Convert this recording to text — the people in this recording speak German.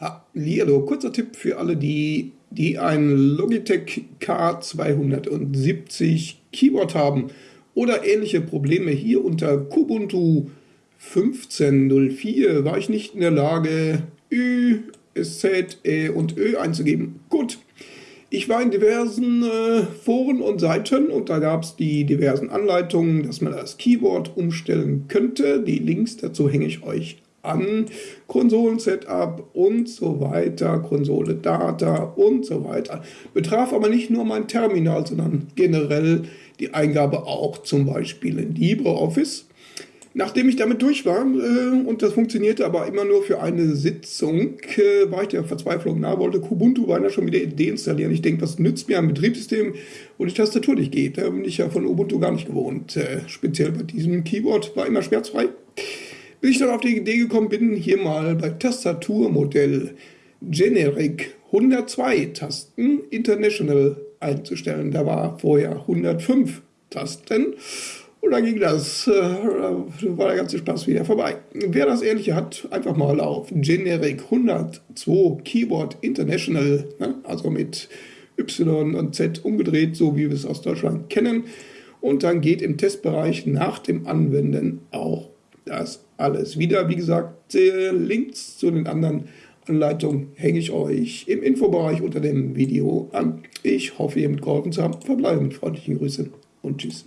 Hallihallo, kurzer Tipp für alle, die, die ein Logitech K270 Keyboard haben oder ähnliche Probleme. Hier unter Kubuntu 15.04 war ich nicht in der Lage, Ü, SZ, E und Ö einzugeben. Gut, ich war in diversen äh, Foren und Seiten und da gab es die diversen Anleitungen, dass man das Keyboard umstellen könnte. Die Links dazu hänge ich euch an, Konsolen-Setup und so weiter, Konsole-Data und so weiter. Betraf aber nicht nur mein Terminal, sondern generell die Eingabe auch zum Beispiel in LibreOffice. Nachdem ich damit durch war, äh, und das funktionierte aber immer nur für eine Sitzung, äh, war ich der Verzweiflung nahe, wollte Kubuntu beinahe schon wieder deinstallieren. Ich denke, was nützt mir ein Betriebssystem, wo die Tastatur nicht geht? Da bin ich ja von Ubuntu gar nicht gewohnt. Äh, speziell bei diesem Keyboard war immer schmerzfrei. Bis ich dann auf die Idee gekommen bin, hier mal bei Tastaturmodell Generic 102 Tasten International einzustellen. Da war vorher 105 Tasten und dann ging das, äh, war der ganze Spaß wieder vorbei. Wer das ähnliche hat, einfach mal auf Generic 102 Keyboard International, ne, also mit Y und Z umgedreht, so wie wir es aus Deutschland kennen. Und dann geht im Testbereich nach dem Anwenden auch das alles wieder. Wie gesagt, Links zu den anderen Anleitungen hänge ich euch im Infobereich unter dem Video an. Ich hoffe, ihr mitgeholfen zu haben. Verbleibe mit freundlichen Grüßen und Tschüss.